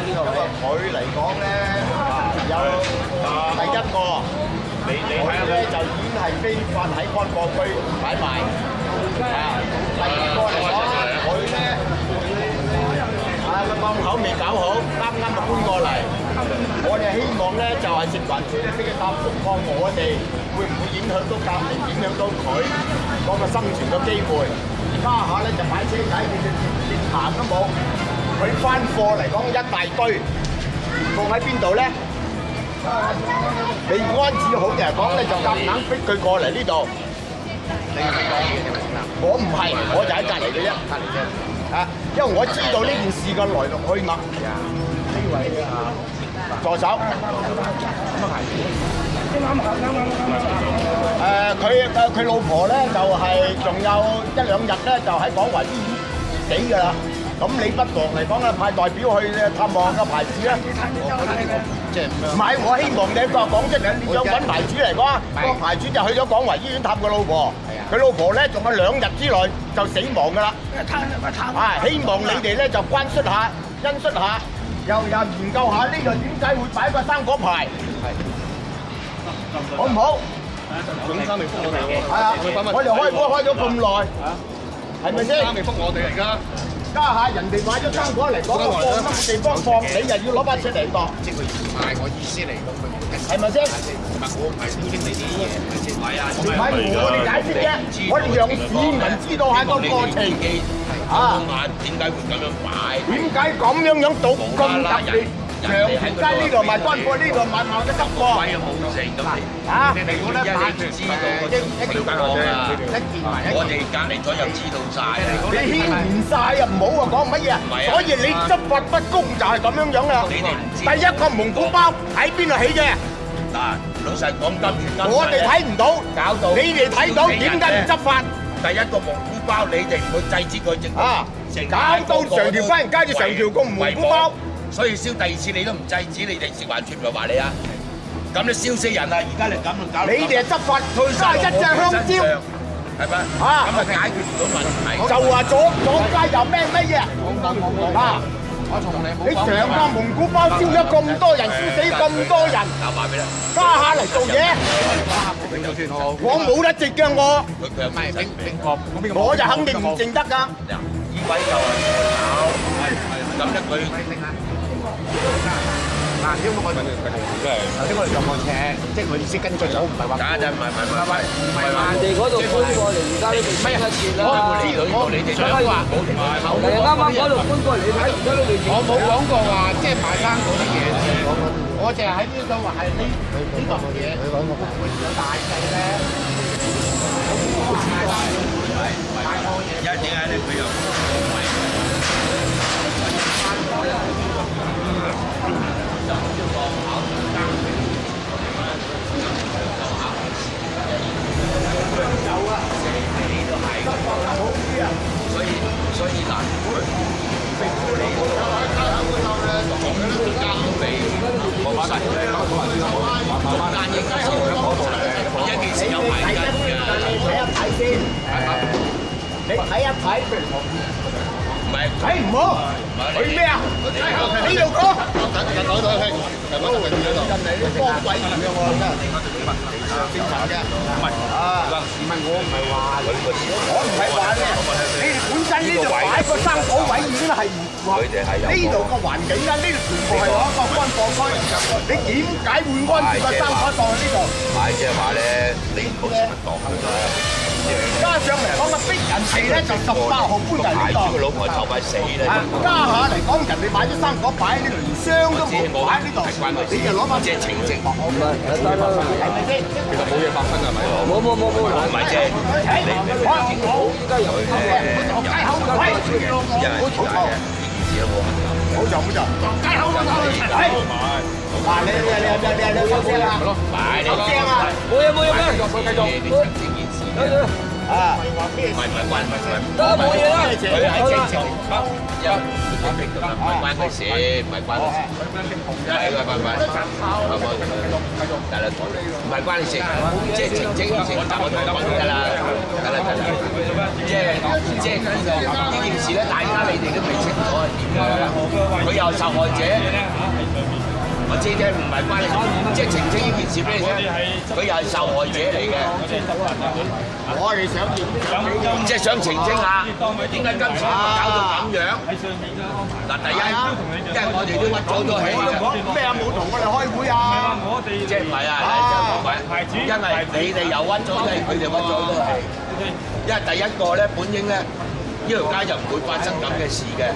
咁啊，佢嚟講咧，有第一個，你我咧就已經係非法喺安國區擺賣。啊，第一嚟講，我咧，啊個檔口未搞好，啱啱就搬過嚟，我哋希望咧就係食環署咧俾一間監控我哋，會唔會影響到隔離，影響到佢個生存嘅機會？而家下咧就擺車仔，直連行都冇。佢翻貨嚟講一大堆，放喺邊度咧？你安置好嘅就講咧，就夾硬逼佢過嚟呢度。你唔係講嘢，我唔係，我就喺隔離嘅啫。隔離啫。嚇，因為我知道呢件事嘅來龍去脈。啊，呢位啊，助手。咁啊係。誒，佢誒佢老婆咧，就係仲有一兩日咧，就喺港惠醫院死㗎啦。咁你不妨嚟講啊，派代表去探望個牌子咧，即唔？係，我希望你個講出嚟，有品牌子嚟講，個牌子就去咗廣華醫院探個老婆，佢老婆咧仲有兩日之內就死亡㗎啦。探希望你哋咧就關心下、因恤下、又又研究下呢個點解會擺個生果牌，好唔好？係啊，我哋開波開咗咁耐。系咪先？未復我哋而家，家下人哋買咗生果嚟攞放心嘅地方放，你又要攞把尺嚟度？即係佢賣我意思嚟講，係咪先？我唔係先經你啲嘢，唔好亂鬼我哋解釋啫，我哋讓市民知道下個過程啊，點解會咁樣買？點解咁樣樣讀咁特別？長街呢度賣多過呢度賣，冇得執過。鬼冇食咁，啊！如果咧，辦處知道，我瞭解我先。我哋隔離咗又知道曬。你牽連曬又唔好話講乜嘢。所以你執法不公就係咁樣樣啊！第一個蒙古包喺邊度起嘅？嗱，老實講，跟住跟。我哋睇唔到，搞到你哋睇到，點解唔執法？第一個蒙古包，你哋唔去制止佢，就啊，搞到成條街，街住成條公蘑菇包。所以燒第二次你都唔制止，你哋食環全部話你啊！咁你燒死人啦！而家嚟咁，你哋係執法退係一隻香蕉，係咪？啊，咁咪解決唔到問題，就話左左街又咩乜嘢？啊！我同你，你成個蒙古包燒咗咁多人，燒死咁多人，埋你，加下嚟做嘢，我冇得直嘅我，我就肯定唔淨得㗎。依位就係，咁一句。嗱，因為我頭先我哋撞過車，即係我意思跟進好，唔係話假真，唔係唔係唔係唔係人哋嗰度搬過嚟，而家呢邊咩一截啦。我冇理到呢度，你哋想話冇條口。你啱啱嗰度搬過嚟，睇而家呢度。我冇講過話，即係買生嗰啲嘢。我淨係喺呢度話係呢呢個嘢，佢講個盤有大細咧。因為點解咧？佢又唔係。所以所你。睇一睇先，你睇一睇。唔係，睇唔好。佢咩啊？佢要講。近近來，近來，近來，我哋喺度讲。嚟啲放位咁樣喎。我哋我哋問啊，調查啫。唔係啊，唔民我唔係話，我唔使話咧，你哋本身呢度擺個生火位已經係唔佢哋係有。呢度個環境咧，呢度全部係一國軍放開。你點解會安置個生火放喺呢度？買車話咧，你冇事冇？加上嚟講，咪逼人氣咧，就十八號搬嚟呢度。住個老婆就快死啦！加下嚟講，人哋買咗生果擺喺呢度，連箱都唔見喺呢度。你又攞翻隻情節。冇嘢發生，係咪先？其實冇嘢發生係咪？冇冇冇冇，唔係啫。你講緊冇，應該有嘅。街口，喂，好走，好走。街口，走嚟。好唔冇好唔好？好冇好街口，走嚟。係。嗱，你你你你你夠正啊！夠正啊！冇嘢，冇嘢，繼續，繼續。唔係唔關唔係唔關你事，唔係關佢事，唔係關你事，唔係關你事，即係成績唔成，打個對白得啦。即係即係呢個呢件事咧，大家你哋都未清楚啊，點解咧？佢又受害者。我知啫，唔係關你即係澄清呢件事咩啫？佢又係受害者嚟嘅。我哋想見，即係想澄清下，點解今次搞到咁樣？嗱，第一因為我哋都屈咗咗氣咩啊？冇同我哋開會啊！我哋即係唔係啊？因為你哋又屈咗即係佢哋屈咗都係。因為第一個咧，本應咧。呢條街就唔會發生咁嘅事嘅。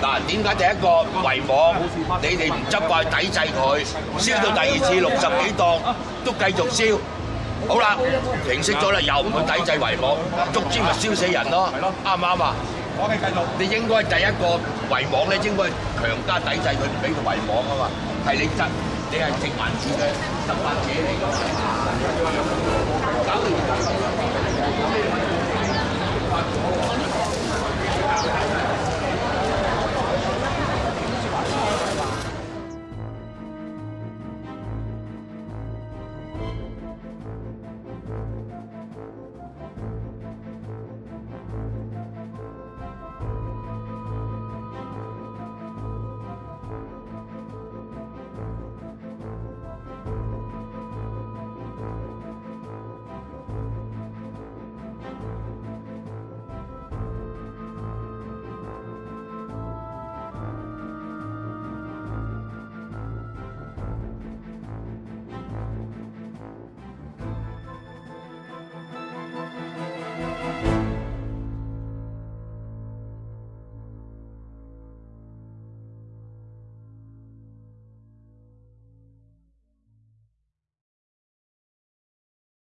嗱，點解第一個違網，你哋唔執怪抵制佢，燒到第二次六十幾檔都繼續燒，好啦，平息咗啦，又唔去抵制違網，足之咪燒死人咯。啱唔啱啊？我你應該第一個違網咧，應該強加抵制佢，唔俾佢違網啊嘛。係你執，你係殖民見嘅執法者嚟嘛。